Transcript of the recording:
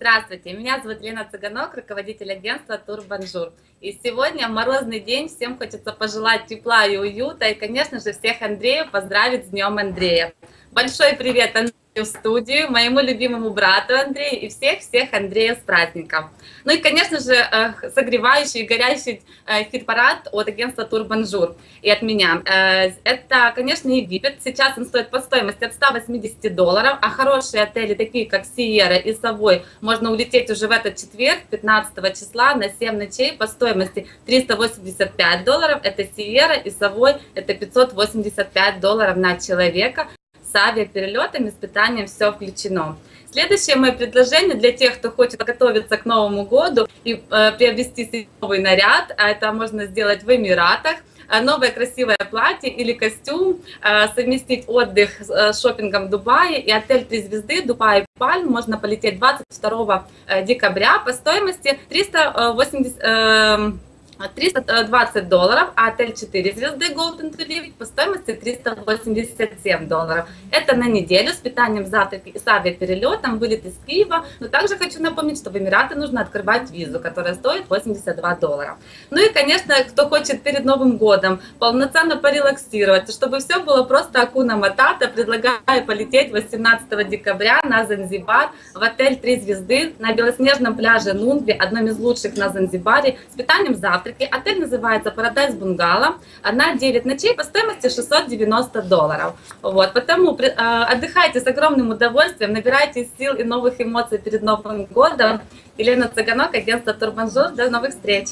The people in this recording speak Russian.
Здравствуйте, меня зовут Лена Цыганок, руководитель агентства Турбонжур. И сегодня морозный день, всем хочется пожелать тепла и уюта, и, конечно же, всех Андреев поздравить с Днем Андрея. Большой привет, Андрей! в студию, моему любимому брату Андрею и всех-всех Андреев с праздником. Ну и, конечно же, э, согревающий и горящий э, хит-парад от агентства Турбонжур и от меня. Э, это, конечно, Египет. Сейчас он стоит по стоимости от 180 долларов, а хорошие отели, такие как Sierra и Savoy, можно улететь уже в этот четверг, 15 числа, на 7 ночей по стоимости 385 долларов. Это Sierra и Savoy, это 585 долларов на человека с авиаперелетами, с питанием все включено. Следующее мое предложение для тех, кто хочет готовиться к Новому году и э, приобрести новый наряд, а это можно сделать в Эмиратах, э, новое красивое платье или костюм, э, совместить отдых с э, шопингом в Дубае и отель 3 звезды Дубай Пальм можно полететь 22 декабря по стоимости 380 320 долларов, а отель 4 звезды Golden Tulip по стоимости 387 долларов. Это на неделю с питанием завтраки и с авиаперелетом, вылет из Киева. Но также хочу напомнить, что в Эмираты нужно открывать визу, которая стоит 82 доллара. Ну и, конечно, кто хочет перед Новым годом полноценно порелаксировать, чтобы все было просто акуна матата, предлагаю полететь 18 декабря на Занзибар в отель 3 звезды на белоснежном пляже Нунгви, одном из лучших на Занзибаре, с питанием завтраки завтраки. Отель называется Paradise Бунгало. Одна 9 ночей по стоимости 690 долларов. Вот, потому э, отдыхайте с огромным удовольствием, набирайте сил и новых эмоций перед Новым годом. Елена Цыганок, агентство Турбонжур. До новых встреч!